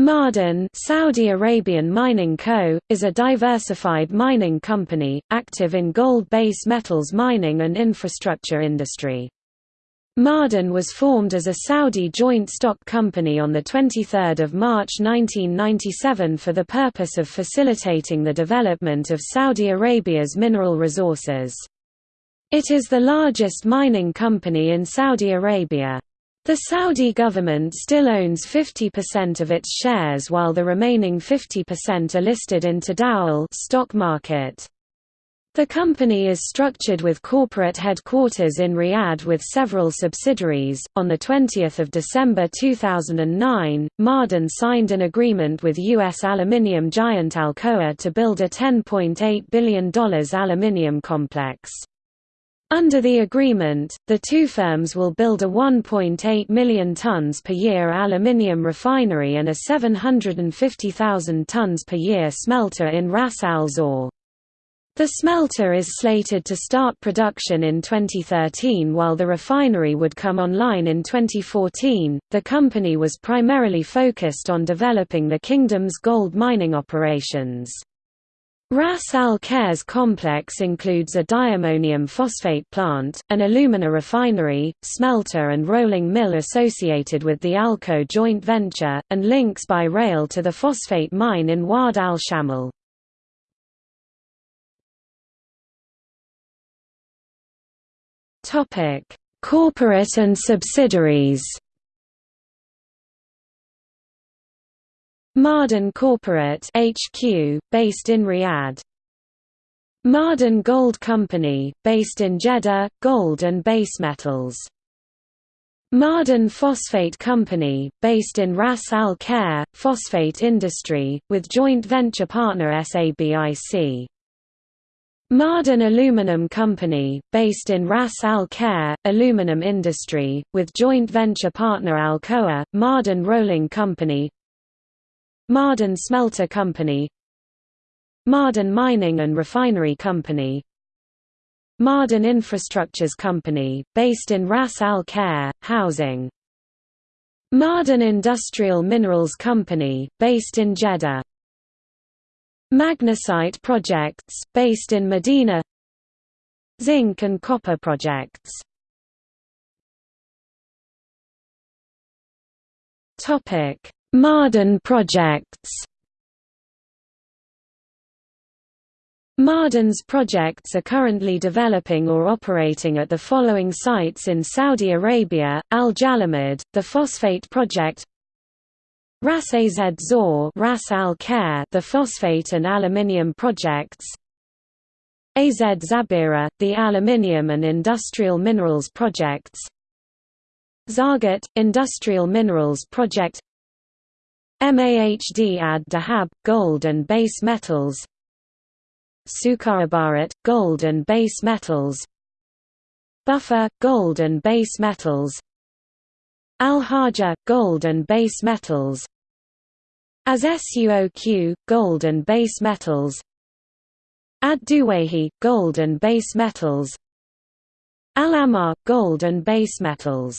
Ma'aden Saudi Arabian Mining Co., is a diversified mining company, active in gold base metals mining and infrastructure industry. Ma'aden was formed as a Saudi joint stock company on 23 March 1997 for the purpose of facilitating the development of Saudi Arabia's mineral resources. It is the largest mining company in Saudi Arabia. The Saudi government still owns 50% of its shares while the remaining 50% are listed in Tadawul stock market. The company is structured with corporate headquarters in Riyadh with several subsidiaries. On the 20th of December 2009, Ma'aden signed an agreement with US aluminium giant Alcoa to build a $10.8 billion aluminium complex. Under the agreement, the two firms will build a 1.8 million tons per year aluminium refinery and a 750,000 tons per year smelter in Ras Al Zor. The smelter is slated to start production in 2013 while the refinery would come online in 2014. The company was primarily focused on developing the kingdom's gold mining operations. Ras Al Khair's complex includes a diammonium phosphate plant, an alumina refinery, smelter and rolling mill associated with the Alcoa joint venture, and links by rail to the phosphate mine in Wad al-Shamal. Corporate and subsidiaries Ma'aden Corporate HQ, based in Riyadh. Ma'aden Gold Company, based in Jeddah, gold and base metals. Ma'aden Phosphate Company, based in Ras Al Khair, phosphate industry, with joint venture partner SABIC. Ma'aden Aluminum Company, based in Ras Al Khair, aluminum industry, with joint venture partner Alcoa, Ma'aden Rolling Company Ma'aden Smelter Company Ma'aden Mining and Refinery Company Ma'aden Infrastructures Company, based in Ras Al Khair, housing. Ma'aden Industrial Minerals Company, based in Jeddah. Magnesite Projects, based in Medina. Zinc and copper projects. Topic Ma'aden projects. Ma'aden's projects are currently developing or operating at the following sites in Saudi Arabia, Al Jalamid, the Phosphate Project Ras Az Zor Ras Al Khair, the Phosphate and Aluminium Projects Az Zabira, the Aluminium and Industrial Minerals Projects Zargat, Industrial Minerals Project Mahd ad Dahab, gold and base metals. Sukhaybarat, gold and base metals. Buffer, gold and base metals. Al-Haja, gold and base metals. As Suoq, gold and base metals. Ad-Duwayhi, gold and base metals. Al-Amar, gold and base metals